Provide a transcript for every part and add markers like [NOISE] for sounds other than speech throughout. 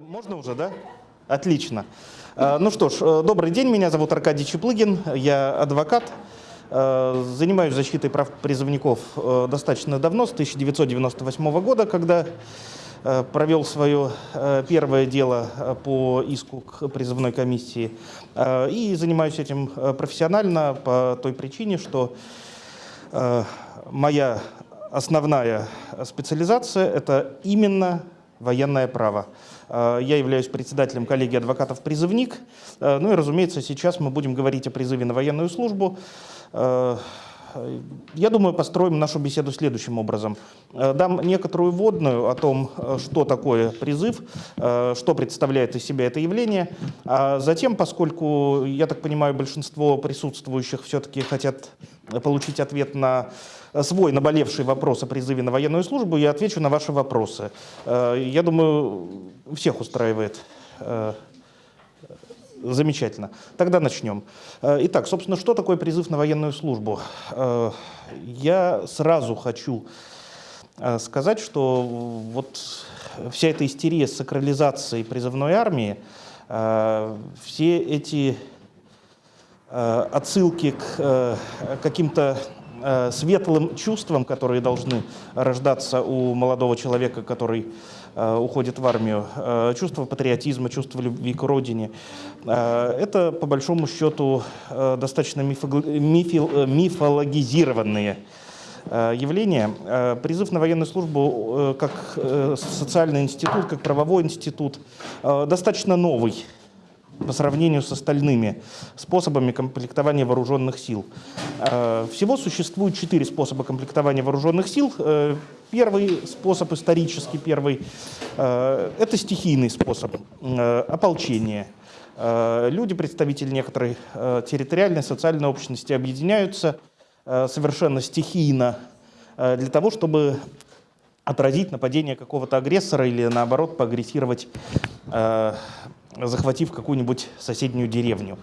Можно уже, да? Отлично. Э, Ну что ж, э, добрый день, меня зовут Аркадий Чеплыгин, я адвокат. Э, Занимаюсь защитой прав призывников достаточно давно, с 1998 года, когда провел свое первое дело по иску к призывной комиссии. И занимаюсь этим профессионально по той причине, что моя основная специализация – это именно военное право. Э, Я являюсь председателем коллегии адвокатов-призывник. Э, Ну и, разумеется, сейчас мы будем говорить о призыве на военную службу. Э, Я думаю, построим нашу беседу следующим образом. Дам некоторую вводную о том, что такое призыв, что представляет из себя это явление. А затем, поскольку, я так понимаю, большинство присутствующих все-таки хотят получить ответ на свой наболевший вопрос о призыве на военную службу, я отвечу на ваши вопросы. Э, Я думаю, всех устраивает э, Замечательно. Тогда начнем. Э, Итак, собственно, что такое призыв на военную службу? Э, Я сразу хочу э, сказать, что вот вся эта истерия с сакрализацией призывной армии, э, все эти э, отсылки к э, каким-то э, светлым чувствам, которые должны рождаться у молодого человека, который э, уходит в армию, э, чувство патриотизма, чувство любви к родине. Э, Это, по большому счету, достаточно мифологизированные явления. Призыв на военную службу как социальный институт, как правовой институт, достаточно новый по сравнению с остальными способами комплектования вооруженных сил. Э, Всего существует четыре способа комплектования вооруженных сил. Э, Первый способ, исторический первый, э, это стихийный способ ополчения. Э, Люди, представители некоторой территориальной, социальной общности объединяются совершенно стихийно для того, чтобы отразить нападение какого-то агрессора или наоборот поагрессировать, захватив какую-нибудь соседнюю деревню.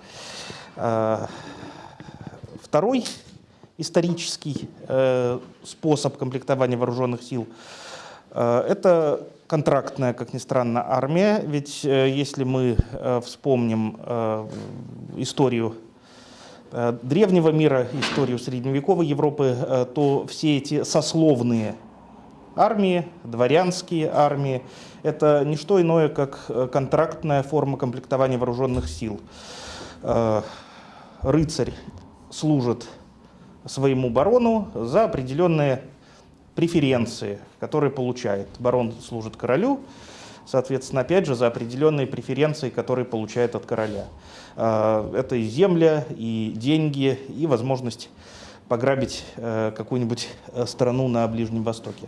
Э, Второй исторический э, способ комплектования вооруженных сил э, это контрактная, как ни странно, армия. Ведь если мы вспомним историю древнего мира, историю средневековой Европы, то все эти сословные армии, дворянские армии, это не что иное, как э, контрактная форма комплектования вооруженных сил. Э, Рыцарь служит своему барону за определенные преференции, которые получает. Барон служит королю, соответственно, опять же, за определенные преференции, которые получает от короля. Э, Это и земля, и деньги, и возможность пограбить э, какую-нибудь э, страну на Ближнем Востоке.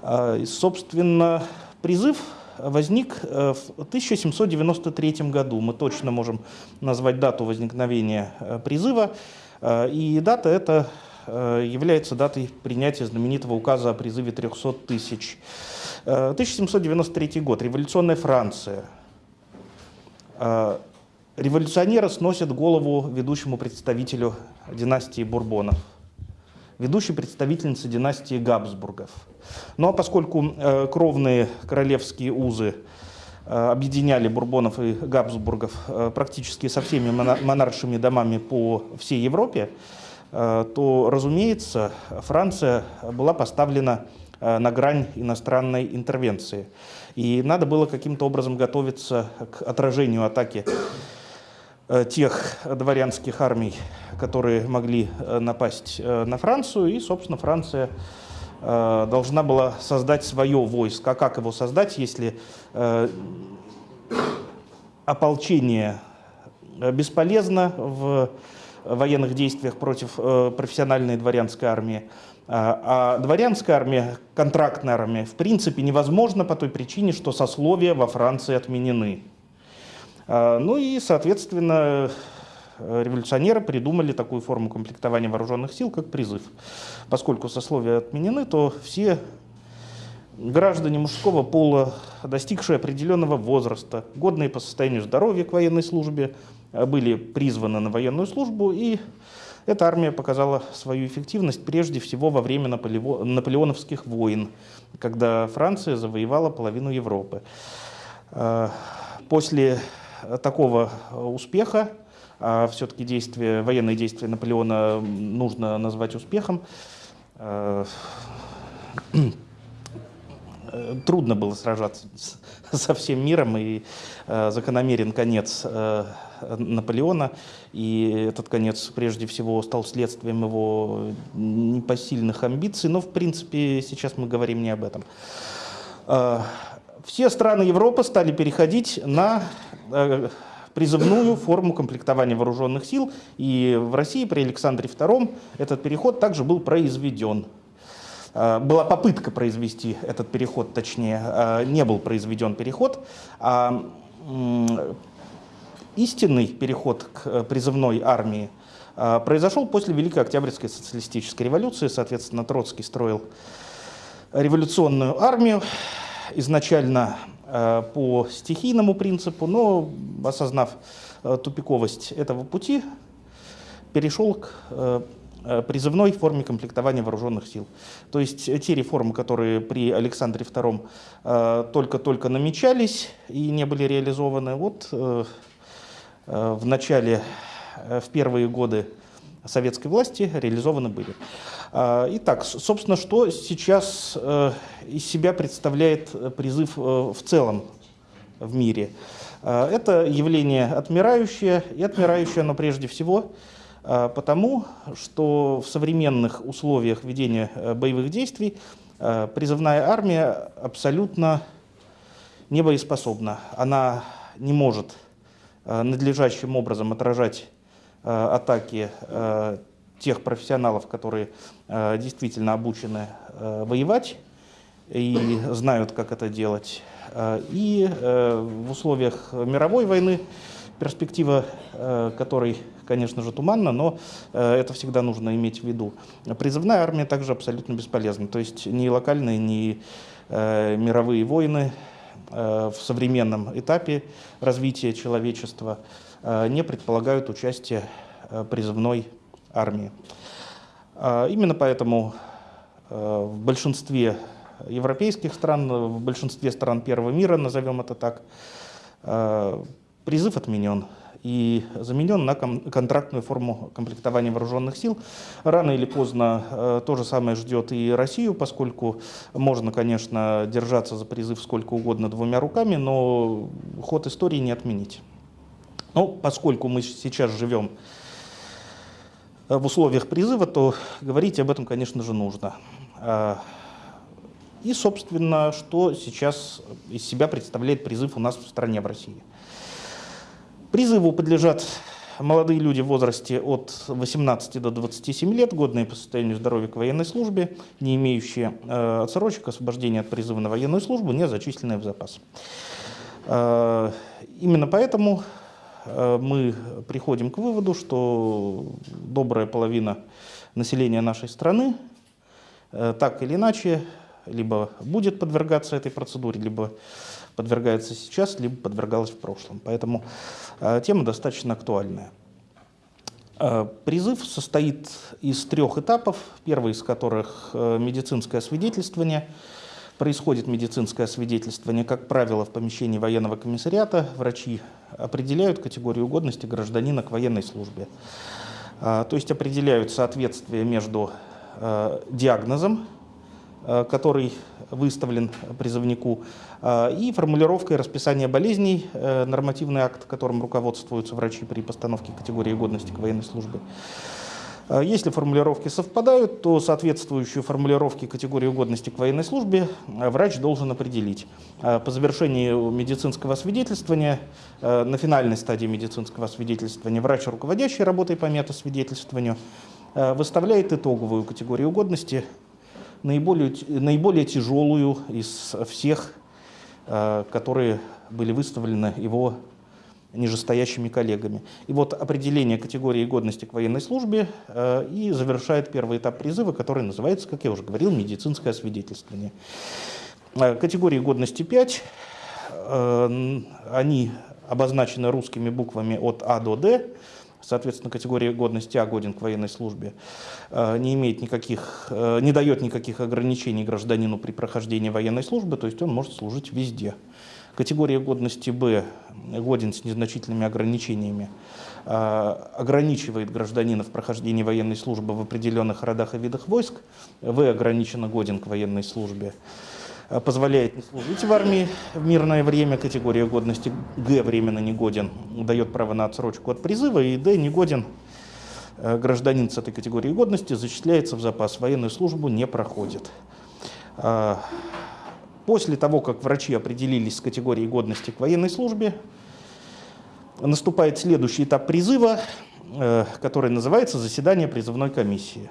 Э, и, Собственно, призыв возник э, в 1793 году. Мы точно можем назвать дату возникновения призыва. И дата эта является датой принятия знаменитого указа о призыве 300 тысяч. Э, 1793 год. Революционная Франция. Революционеры сносят голову ведущему представителю династии Бурбонов, ведущей представительнице династии Габсбургов. Ну а поскольку э, кровные королевские узы э, объединяли Бурбонов и Габсбургов э, практически со всеми мона- монаршими домами по всей Европе, э, то, разумеется, Франция была поставлена на грань иностранной интервенции. И надо было каким-то образом готовиться к отражению атаки тех дворянских армий, которые могли э, напасть э, на Францию. И, собственно, Франция э, должна была создать свое войско. А как его создать, если э, ополчение э, бесполезно в военных действиях против э, профессиональной дворянской армии. А а дворянская армия, контрактная армия, в принципе невозможно по той причине, что сословия во Франции отменены. А, Ну и, соответственно, революционеры придумали такую форму комплектования вооруженных сил, как призыв. Поскольку сословия отменены, то все граждане мужского пола, достигшие определенного возраста, годные по состоянию здоровья к военной службе, э, были призваны на военную службу, и эта армия показала свою эффективность прежде всего во время наполео- наполеоновских войн, когда Франция завоевала половину Европы. После такого успеха, а все-таки действия, военные действия Наполеона нужно назвать успехом, трудно было сражаться со всем миром, и закономерен конец Наполеона, и этот конец прежде всего стал следствием его непосильных амбиций, но в принципе сейчас мы говорим не об этом. Все страны Европы стали переходить на э, призывную форму комплектования вооруженных сил, и в России при Александре II этот переход также был произведен. А, была попытка произвести этот переход, точнее, а, не был произведен переход, а истинный переход к э, призывной армии э, произошел после Великой Октябрьской социалистической революции. Соответственно, Троцкий строил революционную армию, изначально э, по стихийному принципу, но, осознав тупиковость этого пути, перешел к призывной форме комплектования вооруженных сил. То есть те реформы, которые при Александре II только-только намечались и не были реализованы, вот Э, в начале, э, в первые годы советской власти реализованы были. Э, итак, собственно, что сейчас из себя представляет призыв в целом в мире? Это явление отмирающее, и отмирающее оно прежде всего потому, что в современных условиях ведения боевых действий призывная армия абсолютно не боеспособна. Она не может Э, надлежащим образом отражать э, атаки э, тех профессионалов, которые действительно обучены воевать и знают, как это делать. И в условиях мировой войны, перспектива которой, конечно же, туманна, но это всегда нужно иметь в виду. Призывная армия также абсолютно бесполезна. То есть ни локальные, ни мировые войны Э, в современном этапе развития человечества э, не предполагают участие э, призывной армии. Именно поэтому в большинстве европейских стран, в большинстве стран первого мира, назовем это так, призыв отменен и заменен на контрактную форму комплектования вооруженных сил. Рано или поздно э, то же самое ждет и Россию, поскольку можно, конечно, держаться за призыв сколько угодно двумя руками, но ход истории не отменить. Но поскольку мы сейчас живем в условиях призыва, то говорить об этом, конечно же, нужно. А, и, собственно, что сейчас из себя представляет призыв у нас в стране, в России. Призыву подлежат молодые люди в возрасте от 18 до 27 лет, годные по состоянию здоровья к военной службе, не имеющие э, отсрочек, освобождения от призыва на военную службу, не зачисленные в запас. Э, именно поэтому э, мы приходим к выводу, что добрая половина населения нашей страны э, так или иначе либо будет подвергаться этой процедуре, либо подвергается сейчас, либо подвергалась в прошлом. Поэтому э, тема достаточно актуальная. Э, призыв состоит из трех этапов, первый из которых э, медицинское свидетельствование. Происходит медицинское свидетельствование, как правило, в помещении военного комиссариата. Врачи определяют категорию годности гражданина к военной службе. То есть определяют соответствие между диагнозом Э, который выставлен призывнику, и формулировкой расписания болезней, нормативный акт, которым руководствуются врачи при постановке категории годности к военной службе. Если формулировки совпадают, то соответствующую формулировке категории годности к военной службе врач должен определить. По завершении медицинского свидетельствования, на финальной стадии медицинского свидетельствования, врач, руководящий работой по метасвидетельствованию, выставляет итоговую категорию годности наиболее, наиболее тяжелую из всех, которые были выставлены его нижестоящими коллегами. И вот определение категории годности к военной службе э, и завершает первый этап призыва, который называется, как я уже говорил, медицинское освидетельствование. Э, категории годности 5, они обозначены русскими буквами от А до Д, соответственно, категория годности А годен к военной службе, э, не имеет никаких, э, не дает никаких ограничений гражданину при прохождении военной службы, то есть он может служить везде, Категория годности Б годен с незначительными ограничениями ограничивает гражданина в прохождении военной службы в определенных родах и видах войск. В ограниченно годен к военной службе. Э, позволяет не служить в армии в мирное время, категория годности Г временно негоден, дает право на отсрочку от призыва, и Д негоден, э, гражданин с этой категорией годности зачисляется в запас, военную службу не проходит. Э, после того, как врачи определились с категорией годности к военной службе, наступает следующий этап призыва, который называется заседание призывной комиссии.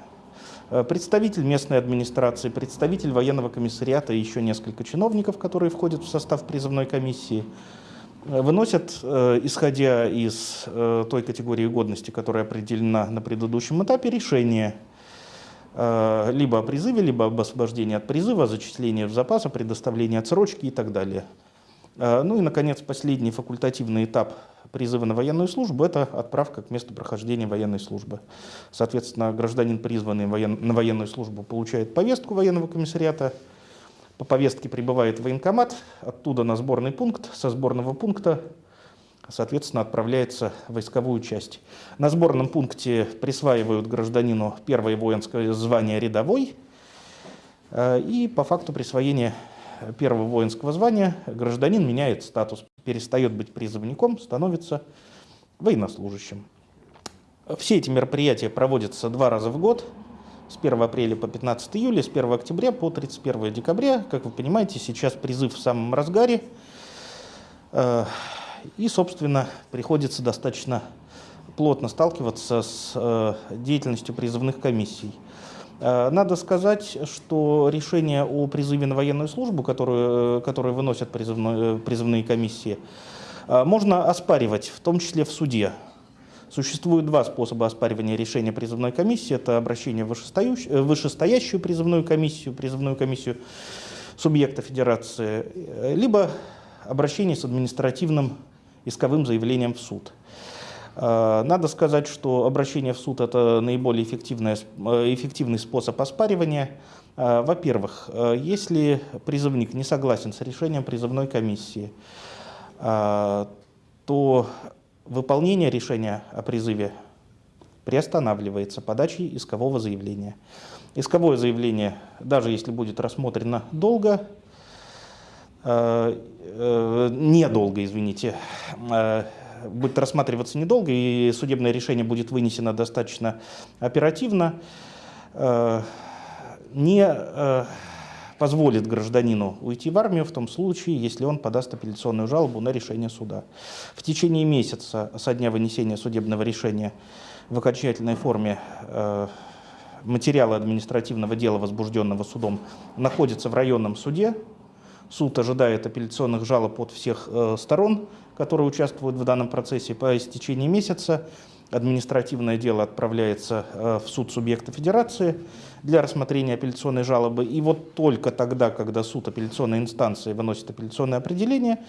Э, представитель местной администрации, представитель военного комиссариата и еще несколько чиновников, которые входят в состав призывной комиссии, э, выносят, э, исходя из той категории годности, которая определена на предыдущем этапе, решение либо о призыве, либо об освобождении от призыва, зачислении в запас, предоставлении отсрочки и так далее. Ну и, наконец, последний факультативный этап призыва на военную службу – это отправка к месту прохождения военной службы. Соответственно, гражданин, призванный на военную службу, получает повестку военного комиссариата, по повестке прибывает военкомат, оттуда на сборный пункт, со сборного пункта, соответственно, отправляется в войсковую часть. На сборном пункте присваивают гражданину первое воинское звание рядовой, э, и по факту присвоения первого воинского звания гражданин меняет статус, перестает быть призывником, становится военнослужащим. Все эти мероприятия проводятся два раза в год, с 1 апреля по 15 июля, с 1 октября по 31 декабря. Как вы понимаете, сейчас призыв в самом разгаре. И, собственно, приходится достаточно плотно сталкиваться с э, деятельностью призывных комиссий. Э, надо сказать, что решение о призыве на военную службу, которую, э, которое выносят призывные, призывные комиссии, можно оспаривать, в том числе в суде. Существует два способа оспаривания решения призывной комиссии. Это обращение в вышестоящую, вышестоящую призывную комиссию, призывную комиссию субъекта федерации, либо обращение с административным исковым заявлением в суд. Э, надо сказать, что обращение в суд – это наиболее эффективный, э, эффективный способ оспаривания. Э, во-первых, если призывник не согласен с решением призывной комиссии, то выполнение решения о призыве приостанавливается подачей искового заявления. Исковое заявление, даже если будет рассмотрено долго, недолго, извините, будет рассматриваться недолго, и судебное решение будет вынесено достаточно оперативно, э, не э, позволит гражданину уйти в армию в том случае, если он подаст апелляционную жалобу на решение суда. В течение месяца со дня вынесения судебного решения в окончательной форме э, материалы административного дела, возбужденного судом, находятся в районном суде. Суд ожидает апелляционных жалоб от всех сторон, которые участвуют в данном процессе. По истечении месяца административное дело отправляется э, в суд субъекта федерации для рассмотрения апелляционной жалобы. И вот только тогда, когда суд апелляционной инстанции выносит апелляционное определение,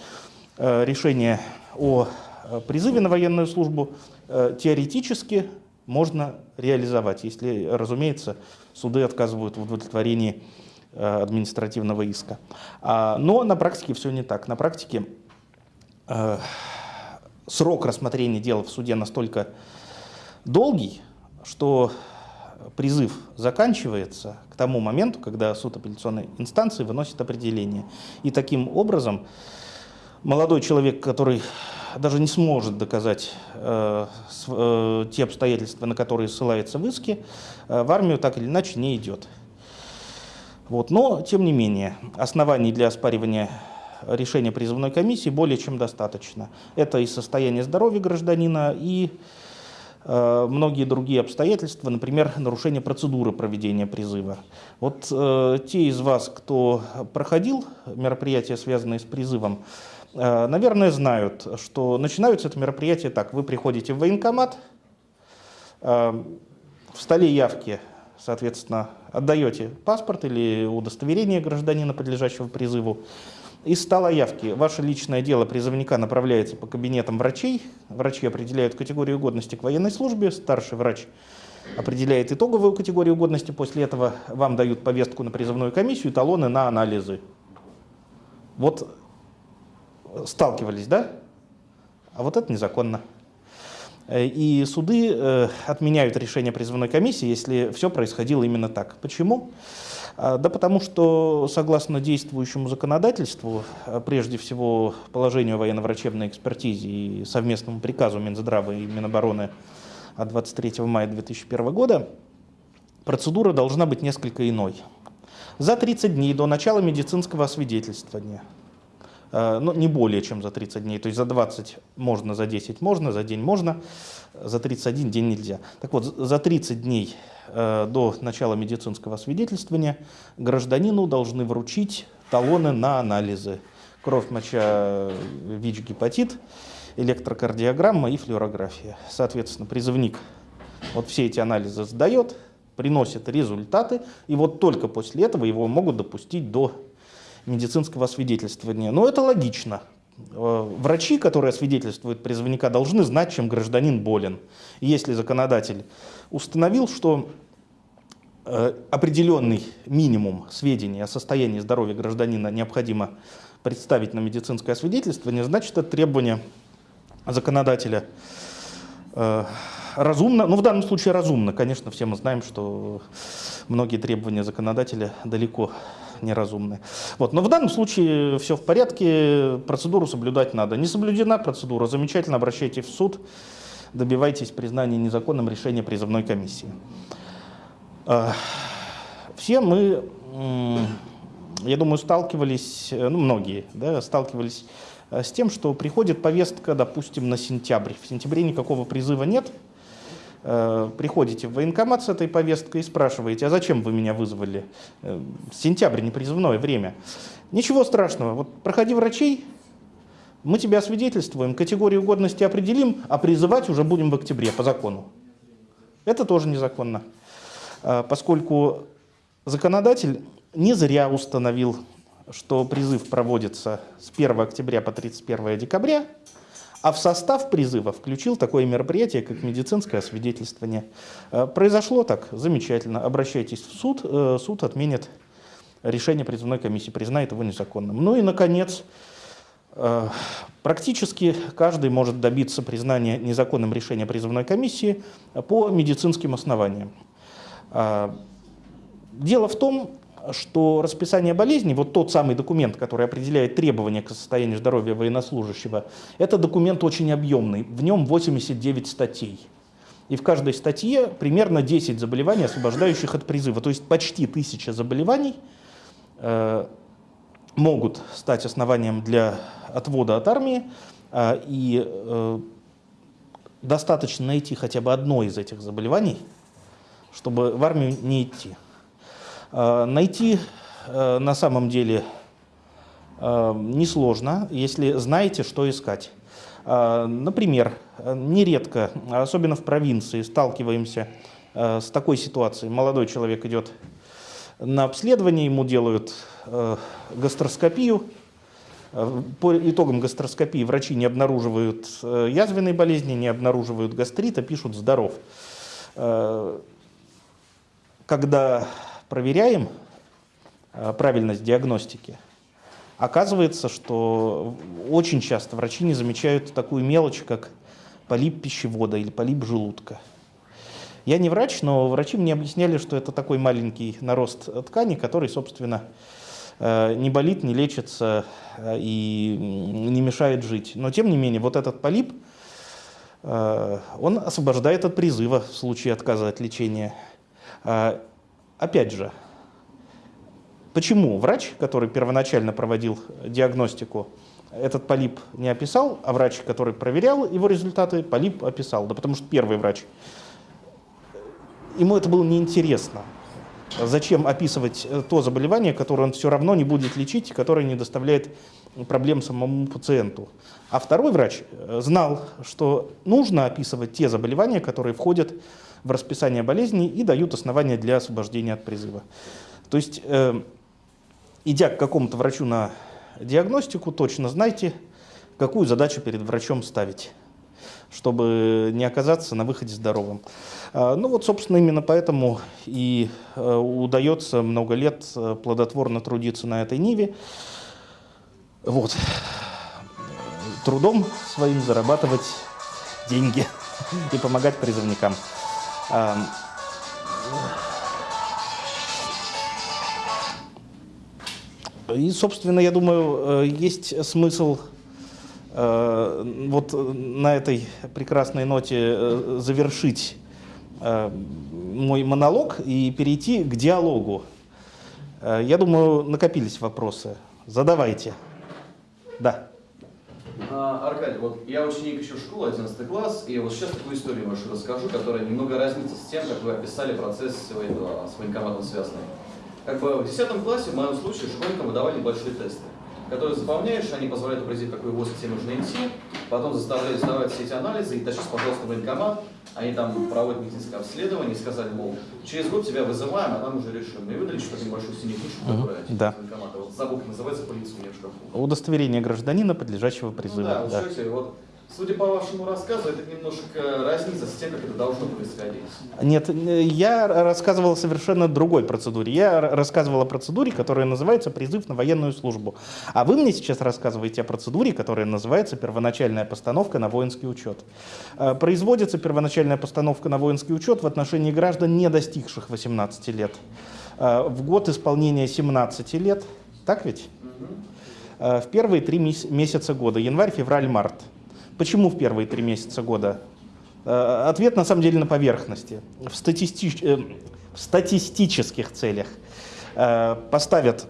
э, решение о э, призыве на военную службу теоретически можно реализовать, если, разумеется, суды отказывают в удовлетворении административного иска. А, но на практике все не так. На практике Э, срок рассмотрения дела в суде настолько долгий, что призыв заканчивается к тому моменту, когда суд апелляционной инстанции выносит определение. И таким образом молодой человек, который даже не сможет доказать э, э, те обстоятельства, на которые ссылается в иске, э, в армию так или иначе не идет. Вот. Но, тем не менее, оснований для оспаривания решения призывной комиссии более чем достаточно. Это и состояние здоровья гражданина, и э, многие другие обстоятельства, например, нарушение процедуры проведения призыва. Вот э, те из вас, кто проходил мероприятия, связанные с призывом, э, наверное, знают, что начинаются это мероприятие так. Вы приходите в военкомат, э, в столе явки, соответственно, отдаете паспорт или удостоверение гражданина, подлежащего призыву, из 100 явки ваше личное дело призывника направляется по кабинетам врачей. Врачи определяют категорию годности к военной службе. Старший врач определяет итоговую категорию годности. После этого вам дают повестку на призывную комиссию, талоны на анализы. Вот Сталкивались, да? А вот это незаконно. Э, и суды э, отменяют решение призывной комиссии, если все происходило именно так. Почему? А, да потому что, согласно действующему законодательству, а, прежде всего положению военно-врачебной экспертизе и совместному приказу Минздрава и Минобороны от 23 мая 2001 года, процедура должна быть несколько иной. За 30 дней до начала медицинского освидетельствования – Э, но не более чем за 30 дней. То есть за 20 можно, за 10 можно, за день можно, за 31 день нельзя. Так вот, за 30 дней э, до начала медицинского освидетельствования гражданину должны вручить талоны на анализы. Кровь, моча, ВИЧ, гепатит, электрокардиограмма и флюорография. Соответственно, призывник вот все эти анализы сдает, приносит результаты, и вот только после этого его могут допустить до медицинского освидетельствования. Но это логично. Э, врачи, которые освидетельствуют призывника, должны знать, чем гражданин болен. Если законодатель установил, что э, определенный минимум сведений о состоянии здоровья гражданина необходимо представить на медицинское освидетельствование, значит, это требование законодателя э, разумно, ну в данном случае разумно, конечно, все мы знаем, что многие требования законодателя далеко неразумны. Вот. Но в данном случае все в порядке, процедуру соблюдать надо. Не соблюдена процедура, замечательно, обращайтесь в суд, добивайтесь признания незаконным решения призывной комиссии. А, все мы, я думаю, сталкивались, ну многие, да, сталкивались э, с тем, что приходит повестка, допустим, на сентябрь. В сентябре никакого призыва нет, приходите в военкомат с этой повесткой и спрашиваете, а зачем вы меня вызвали? Э, сентябрь, не призывное время. Ничего страшного, вот проходи врачей, мы тебя освидетельствуем, категорию годности определим, а призывать уже будем в октябре по закону. Это тоже незаконно, э, поскольку законодатель не зря установил, что призыв проводится с 1 октября по 31 декабря, а в состав призыва включил такое мероприятие, как медицинское освидетельствование. Э, произошло так, замечательно. Обращайтесь в суд, э, суд отменит решение призывной комиссии, признает его незаконным. Ну и, наконец, э, практически каждый может добиться признания незаконным решения призывной комиссии по медицинским основаниям. Дело в том, что расписание болезней, вот тот самый документ, который определяет требования к состоянию здоровья военнослужащего, это документ очень объемный, в нем 89 статей. И в каждой статье примерно 10 заболеваний, освобождающих от призыва. То есть почти тысяча заболеваний э, могут стать основанием для отвода от армии. Э, и э, достаточно найти хотя бы одно из этих заболеваний, чтобы в армию не идти. Э, найти э, на самом деле э, несложно, если знаете, что искать. Например, нередко, особенно в провинции, сталкиваемся с такой ситуацией. Молодой человек идет на обследование, ему делают гастроскопию. По итогам гастроскопии врачи не обнаруживают язвенной болезни, не обнаруживают гастрита, пишут «здоров». Когда проверяем э, правильность диагностики, оказывается, что очень часто врачи не замечают такую мелочь, как полип пищевода или полип желудка. Я не врач, но врачи мне объясняли, что это такой маленький нарост ткани, который, собственно, э, не болит, не лечится э, и не мешает жить. Но, тем не менее, вот этот полип, он освобождает от призыва в случае отказа от лечения. Опять же, почему врач, который первоначально проводил диагностику, этот полип не описал, а врач, который проверял его результаты, полип описал? Да потому что первый врач, ему это было неинтересно. Зачем описывать то заболевание, которое он все равно не будет лечить, которое не доставляет проблем самому пациенту. А второй врач знал, что нужно описывать те заболевания, которые входят в расписание болезней и дают основания для освобождения от призыва. То есть, э, идя к какому-то врачу на диагностику, точно знайте, какую задачу перед врачом ставить чтобы не оказаться на выходе здоровым. Э, ну вот, собственно, именно поэтому и э, удается много лет э, плодотворно трудиться на этой ниве. Вот. трудом своим зарабатывать деньги и помогать призывникам. Ам, И, собственно, я думаю, э, есть смысл э, вот на этой прекрасной ноте э, завершить мой монолог и перейти к диалогу. Я думаю, накопились вопросы. Задавайте. Да. А, Аркадий, вот я ученик еще школы, 11 класс, и вот сейчас такую историю вашу расскажу, которая немного разнится с тем, как вы описали процесс этого с военкоматом связанный. Как бы в 10 классе, в моем случае, школьникам выдавали небольшие тесты, которые заполняешь, они позволяют определить, какой вуз тебе нужно идти, потом заставляют сдавать все эти анализы и тащись, пожалуйста, в военкомат, они там проводят медицинское обследование и сказали, мол, через год тебя вызываем, а там уже решим. И выдали что-то небольшую синюю книжку, которая да. из военкомата. Вот забыл, как называется, полиция у меня в шкафу. Удостоверение гражданина, подлежащего Ну призыву. да, да. вот слушайте, вот, судя по вашему рассказу, это немножко разнится с тем, как это должно происходить. Нет, я рассказывал о совершенно другой процедуре. Я рассказывал о процедуре, которая называется призыв на военную службу. А вы мне сейчас рассказываете о процедуре, которая называется первоначальная постановка на воинский учет. Э, Производится первоначальная постановка на воинский учет в отношении граждан, не достигших 18 лет. Э, В год исполнения 17 лет, так ведь? Э, В первые три мес- месяца года, январь, февраль, март. Почему в первые три месяца года? Э, Ответ на самом деле на поверхности. В, статистич- э, в статистических целях э, поставят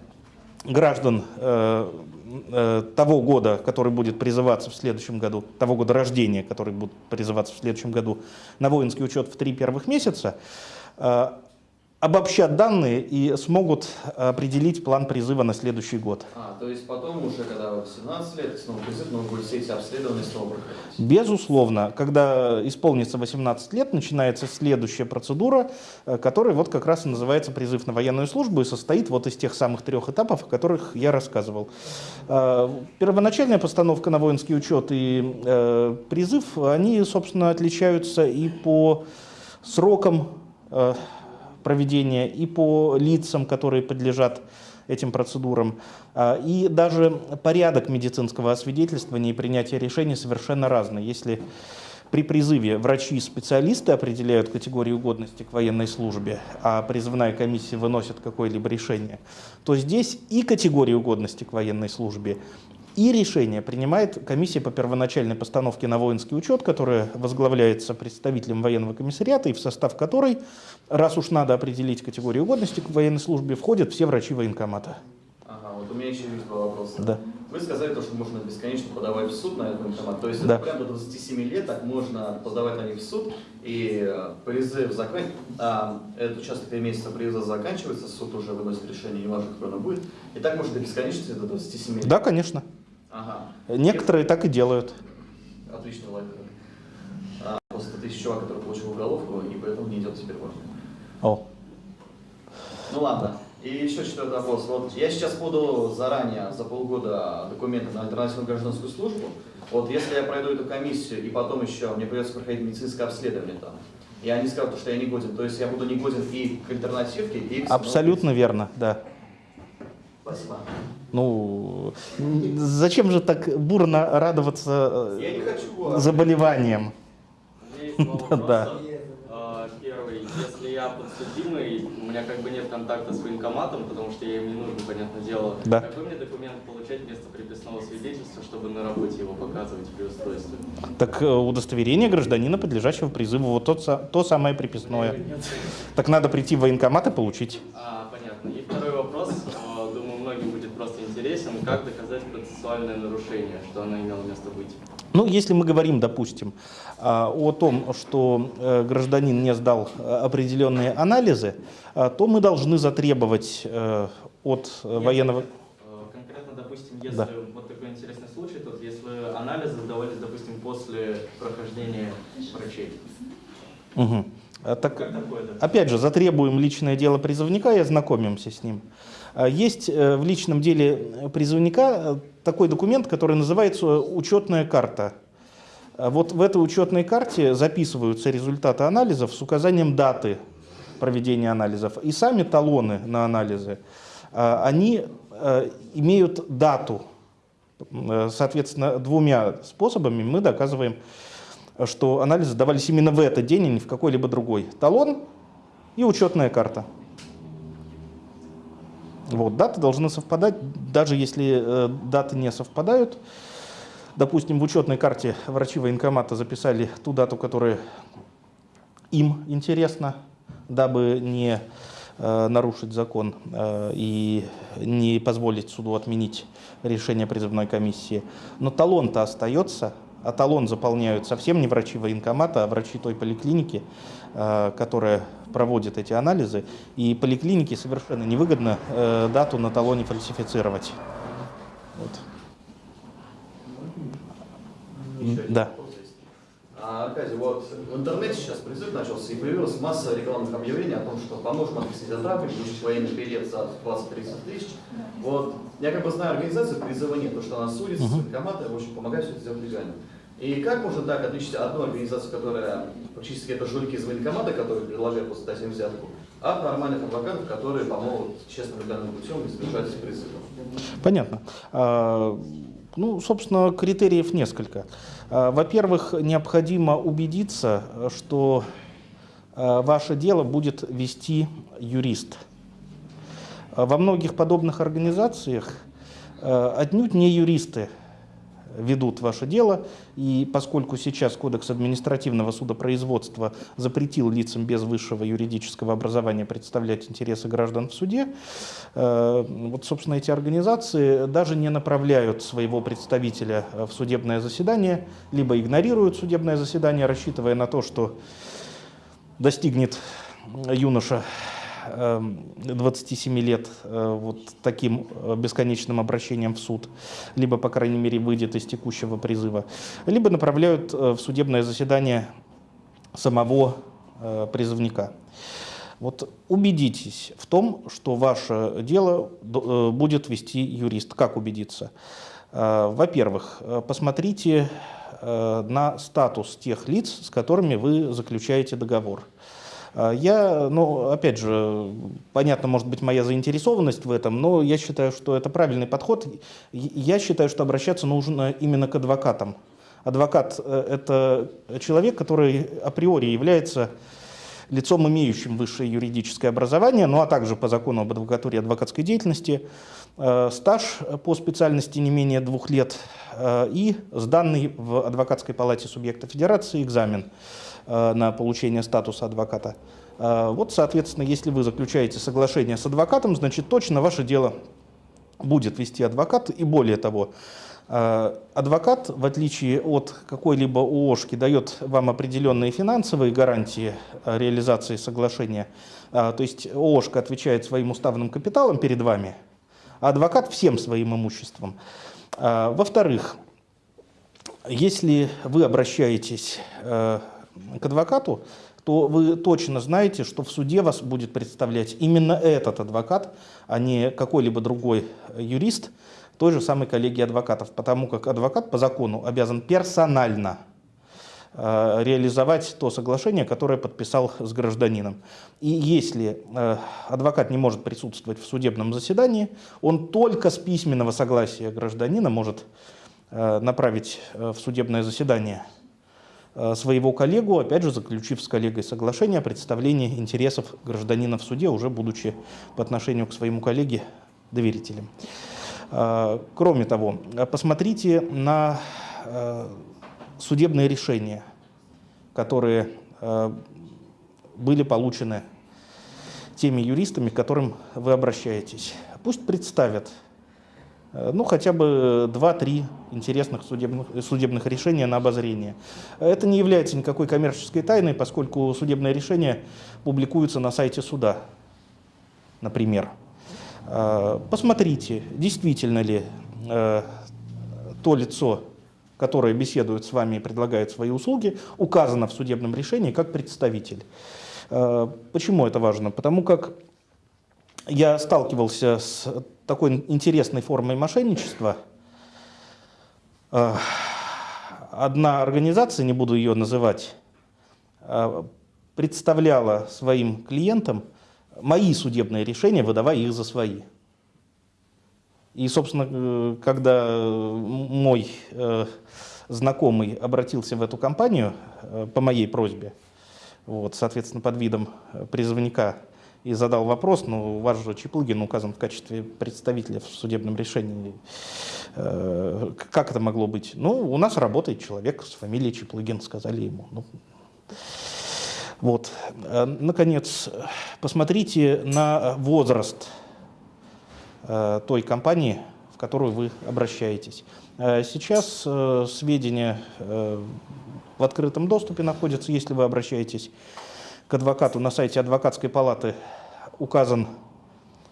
граждан того года, который будет призываться в следующем году, того года рождения, который будет призываться в следующем году, на воинский учет в три первых месяца, обобщат данные и смогут определить план призыва на следующий год. А, то есть потом уже, когда в 17 лет, снова призыв, нужно будет все эти обследования снова проходить. Безусловно, когда исполнится 18 лет, начинается следующая процедура, э, которая вот как раз и называется призыв на военную службу и состоит вот из тех самых трех этапов, о которых я рассказывал. Э, Первоначальная постановка на воинский учет и э, призыв, они, собственно, отличаются и по срокам проведения, и по лицам, которые подлежат этим процедурам. А, И даже порядок медицинского освидетельствования и принятия решений совершенно разный. Если при призыве врачи и специалисты определяют категорию годности к военной службе, а призывная комиссия выносит какое-либо решение, то здесь и категорию годности к военной службе, и решение принимает комиссия по первоначальной постановке на воинский учет, которая возглавляется представителем военного комиссариата, и в состав которой, раз уж надо определить категорию годности к военной службе, входят все врачи военкомата. Ага, вот у меня еще есть два вопроса. Да. Вы сказали то, что можно бесконечно подавать в суд на этот военкомат. То есть Да. это прям до 27 лет так можно подавать на них в суд, и э, призыв закан... а, этот участок три месяца призыва заканчивается, суд уже выносит решение, неважно, какое оно будет. И так можно до бесконечности, до 27 лет. Да, конечно. Ага. Некоторые так и делают. Отличный лайфхак. А, просто ты чувак, который получил уголовку, и поэтому не идет теперь армию. О. Ну ладно. И еще четвертый вопрос. Вот я сейчас буду заранее, за полгода, документы на альтернативную гражданскую службу. Вот если я пройду эту комиссию, и потом еще мне придется проходить медицинское обследование там, и они скажут, что я не годен, то есть я буду не годен и к альтернативке, и к Абсолютно верно, да. Спасибо. Ну, зачем же так бурно радоваться э, заболеваниям? [LAUGHS] Да. А, Первый, если я подсудимый, у меня как бы нет контакта с военкоматом, потому что я им не нужен, понятное дело. Да. Какой мне документ получать вместо приписного свидетельства, чтобы на работе его показывать при устройстве? Так э, удостоверение гражданина, подлежащего призыву, вот тот, са- то самое приписное. Нет. Так надо прийти в военкомат и получить. А, понятно. И второй вопрос, Как доказать процессуальное нарушение, что оно имело место быть? Ну, если мы говорим, допустим, а, о том, что э, гражданин не сдал э, определенные анализы, а, то мы должны затребовать э, от э, Нет, военного... Э, Конкретно, допустим, если Да. вот такой интересный случай, то если анализы сдавались, допустим, после прохождения врачей. А, Так, такое, да? Опять же, затребуем личное дело призывника и ознакомимся с ним. А, Есть э, в личном деле призывника э, такой документ, который называется учетная карта. Вот в этой учетной карте записываются результаты анализов с указанием даты проведения анализов. И сами талоны на анализы, они э, имеют дату Э, соответственно, двумя способами мы доказываем, что анализы давались именно в этот день, а не в какой-либо другой. Талон и учетная карта. Вот, даты должны совпадать, даже если э, даты не совпадают. Допустим, в учетной карте врачи военкомата записали ту дату, которая им интересна, дабы не э, нарушить закон э, и не позволить суду отменить решение призывной комиссии. Но талон-то остается, а талон заполняют совсем не врачи военкомата, а врачи той поликлиники, э, которая проводит эти анализы. И поликлинике совершенно невыгодно э, дату на талоне фальсифицировать. Вот. Да. А, Аркадий, вот в интернете сейчас призыв начался и появилась масса рекламных объявлений о том, что поможем открыть атаку, получить военный билет за 20-30 тысяч. Вот, я как бы знаю организацию призыва нет, потому что она судится, uh-huh. военкоматы, в общем, помогает все это сделать легально. И как можно так отличить одну организацию, которая практически это жулики из военкомата, которые дать им взятку, от нормальных адвокатов, которые помогут честным легальным путем избежать призыва? Понятно. А, ну, собственно, критериев несколько. А, во-первых, необходимо убедиться, что а, ваше дело будет вести юрист. Во многих подобных организациях отнюдь не юристы ведут ваше дело. И поскольку сейчас Кодекс административного судопроизводства запретил лицам без высшего юридического образования представлять интересы граждан в суде, э, вот, собственно, эти организации даже не направляют своего представителя в судебное заседание, либо игнорируют судебное заседание, рассчитывая на то, что достигнет юноша 27 эм, лет э, вот таким э, бесконечным обращением в суд, либо, по крайней мере, выйдет из текущего призыва, либо направляют э, в судебное заседание самого призывника. Вот убедитесь в том, что ваше дело будет вести юрист. Как убедиться? Во-первых, посмотрите на статус тех лиц, с которыми вы заключаете договор. А, я, ну, опять же, понятно, может быть, моя заинтересованность в этом, но я считаю, что это правильный подход. Я считаю, что обращаться нужно именно к адвокатам. Адвокат э, – это человек, который априори является лицом, имеющим высшее юридическое образование, ну а также по закону об адвокатуре и адвокатской деятельности, э, стаж по специальности не менее двух лет и сданный в адвокатской палате субъекта федерации экзамен. Э, на получение статуса адвоката. Э, вот, соответственно, если вы заключаете соглашение с адвокатом, значит, точно ваше дело будет вести адвокат. И более того, э, адвокат, в отличие от какой-либо ООшки, дает вам определенные финансовые гарантии реализации соглашения. То есть ООшка отвечает своим уставным капиталом перед вами, а адвокат всем своим имуществом. Во-вторых, если вы обращаетесь к адвокату, то вы точно знаете, что в суде вас будет представлять именно этот адвокат, а не какой-либо другой юрист той же самой коллегии адвокатов, потому как адвокат по закону обязан персонально э, реализовать то соглашение, которое подписал с гражданином. И если э, адвокат не может присутствовать в судебном заседании, он только с письменного согласия гражданина может э, направить в судебное заседание Э, своего коллегу, опять же заключив с коллегой соглашение о представлении интересов гражданина в суде, уже будучи по отношению к своему коллеге доверителем. Э, кроме того, посмотрите на э, судебные решения, которые были получены теми юристами, к которым вы обращаетесь. Пусть представят Э, ну, хотя бы 2-3 интересных судебных, судебных решения на обозрение. Это не является никакой коммерческой тайной, поскольку судебное решение публикуется на сайте суда, например. Э, посмотрите, действительно ли э, то лицо, которое беседует с вами и предлагает свои услуги, указано в судебном решении как представитель. Почему это важно? Потому как я сталкивался с такой интересной формой мошенничества. Э, одна организация, не буду ее называть, э, представляла своим клиентам мои судебные решения, выдавая их за свои. И, собственно, э, когда мой э, знакомый обратился в эту компанию э, по моей просьбе, вот, соответственно, под видом призывника, и задал вопрос, ну, у вас же Чеплыгин указан в качестве представителя в судебном решении. Как это могло быть? Ну, у нас работает человек с фамилией Чеплыгин, сказали ему. Ну, вот. Наконец, посмотрите на возраст Э, той компании, в которую вы обращаетесь. Э, сейчас э, сведения в открытом доступе находятся, если вы обращаетесь к адвокату на сайте адвокатской палаты, указан,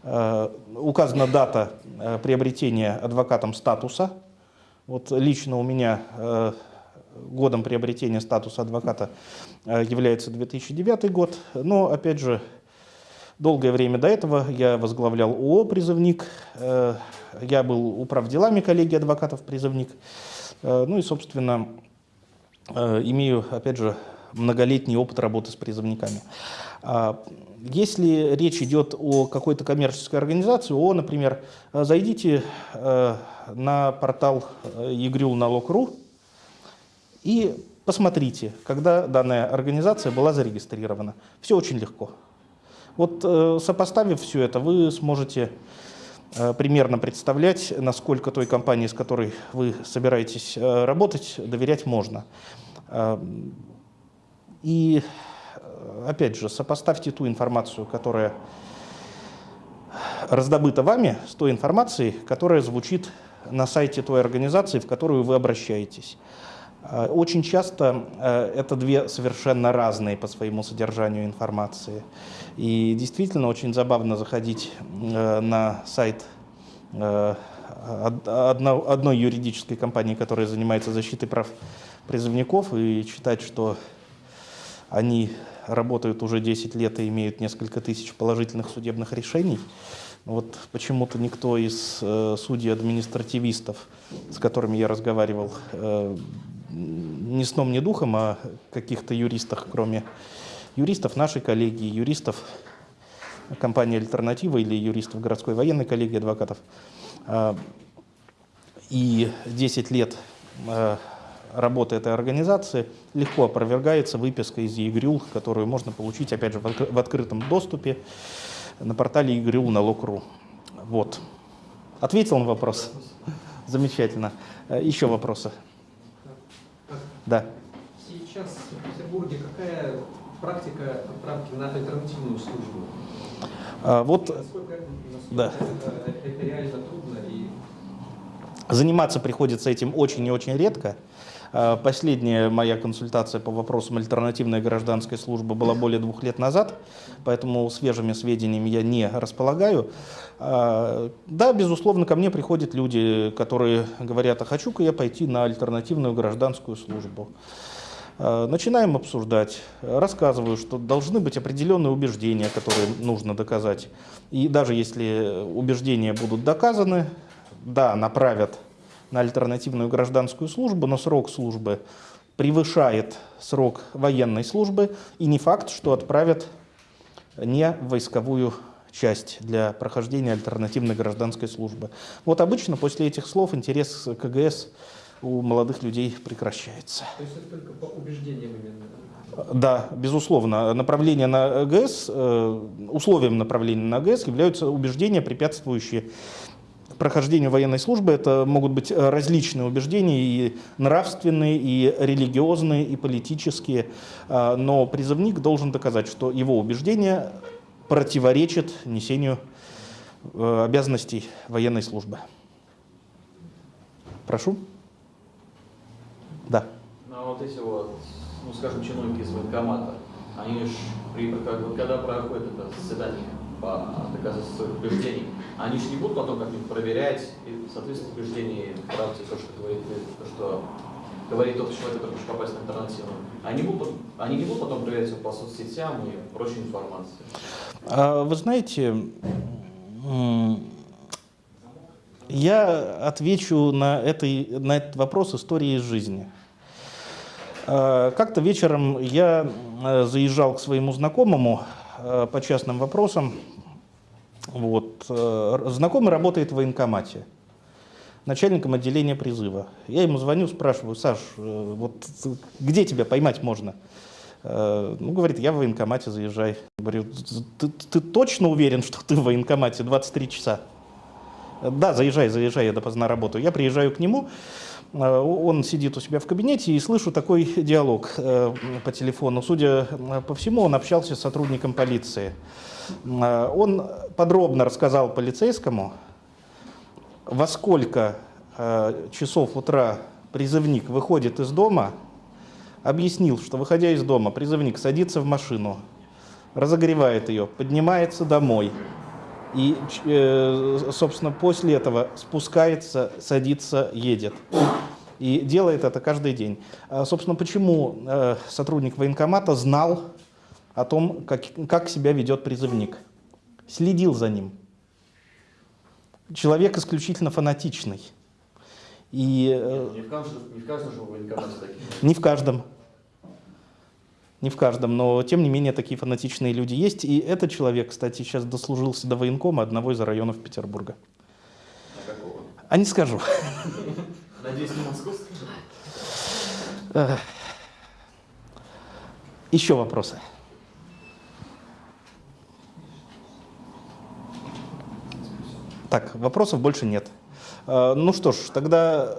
указана дата приобретения адвокатом статуса. Вот лично у меня годом приобретения статуса адвоката является 2009 год, но опять же Долгое время до этого я возглавлял ООО «Призывник», э, я был управ делами коллегии адвокатов «Призывник». Э, ну и, собственно, э, имею, опять же, многолетний опыт работы с призывниками. А, если речь идет о какой-то коммерческой организации, о, например, зайдите на портал egryl.налог.ру и посмотрите, когда данная организация была зарегистрирована. Все очень легко. Вот э, сопоставив все это, вы сможете э, примерно представлять, насколько той компании, с которой вы собираетесь э, работать, доверять можно. И опять же, сопоставьте ту информацию, которая раздобыта вами, с той информацией, которая звучит на сайте той организации, в которую вы обращаетесь. Очень часто это две совершенно разные по своему содержанию информации. И действительно очень забавно заходить э, на сайт одной юридической компании, которая занимается защитой прав призывников, и читать, что они работают уже 10 лет и имеют несколько тысяч положительных судебных решений. Вот почему-то никто из судей-административистов, с которыми я разговаривал, ни сном, ни духом о каких-то юристах, кроме юристов нашей коллегии, юристов компании «Альтернатива» или юристов городской военной коллегии адвокатов. А, и 10 лет а, работы этой организации легко опровергается выписка из ЕГРЮЛ, которую можно получить, опять же, в открытом доступе на портале ЕГРЮЛ налог.ру. Вот. Ответил на вопрос? Замечательно. Еще вопросы? Да. Сейчас в Петербурге какая практика отправки на альтернативную службу? А, вот, насколько, насколько да. это, это реально трудно? И... Заниматься приходится этим очень и очень редко. А, последняя моя консультация по вопросам альтернативной гражданской службы была более двух лет назад, поэтому свежими сведениями я не располагаю. А, да, безусловно, ко мне приходят люди, которые говорят, а хочу-ка я пойти на альтернативную гражданскую службу. А, начинаем обсуждать, рассказываю, что должны быть определенные убеждения, которые нужно доказать. И даже если убеждения будут доказаны, да, направят на альтернативную гражданскую службу, но срок службы превышает срок военной службы, и не факт, что отправят не в войсковую часть для прохождения альтернативной гражданской службы. Вот обычно после этих слов интерес к КГС у молодых людей прекращается. То есть это только по убеждениям именно? Да, безусловно. Направление на ГС, э, условием направления на ГС являются убеждения, препятствующие прохождению военной службы это могут быть различные убеждения, и нравственные, и религиозные, и политические, а, но призывник должен доказать, что его убеждение противоречит несению э, обязанностей военной службы. Прошу. Да. Ну, а вот эти вот, ну, скажем, чиновники из военкомата, они же, при, когда проходит это заседание, по доказательству своих убеждений, они же не будут потом как-нибудь проверять и соответственно убеждений правде то, что говорит, то, что говорит тот человек, который хочет попасть на альтернативу. Они, будут, они не будут потом проверять его по соцсетям и прочей информации. А, вы знаете, я отвечу на, этой, на этот вопрос истории из жизни. А, как-то вечером я заезжал к своему знакомому, Э, по частным вопросам. Вот. э, Знакомый работает в военкомате, начальником отделения призыва. Я ему звоню, спрашиваю, Саш, э, вот где тебя поймать можно? Э, Ну, говорит, я в военкомате, заезжай. Говорю, ты, ты точно уверен, что ты в военкомате 23 часа? Да, заезжай, заезжай, я допоздна работаю. Я приезжаю к нему, э, он сидит у себя в кабинете и слышу такой [LAUGHS] диалог э, по телефону. Судя э, по всему, он общался с сотрудником полиции. Э, Он подробно рассказал полицейскому, во сколько э, часов утра призывник выходит из дома, объяснил, что выходя из дома, призывник садится в машину, разогревает ее, поднимается домой и, э, собственно, после этого спускается, садится, едет. И делает это каждый день. А, Собственно, почему э, сотрудник военкомата знал о том, как, как себя ведет призывник? Следил за ним. Человек исключительно фанатичный. И э, Не в каждом, не в каждом же военкомате такие. не в каждом. Не в каждом, но тем не менее такие фанатичные люди есть. И этот человек, кстати, сейчас дослужился до военкома одного из районов Петербурга. А какого? А не скажу. Надеюсь, не московского? Э, Еще вопросы? Так, вопросов больше нет. Э, Ну что ж, тогда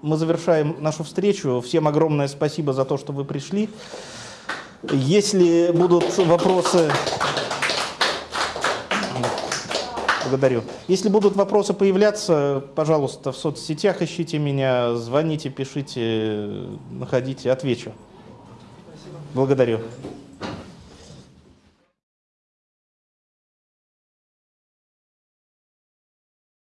мы завершаем нашу встречу. Всем огромное спасибо за то, что вы пришли. Если будут вопросы... Благодарю. Если будут вопросы появляться, пожалуйста, в соцсетях ищите меня, звоните, пишите, находите, отвечу. Благодарю.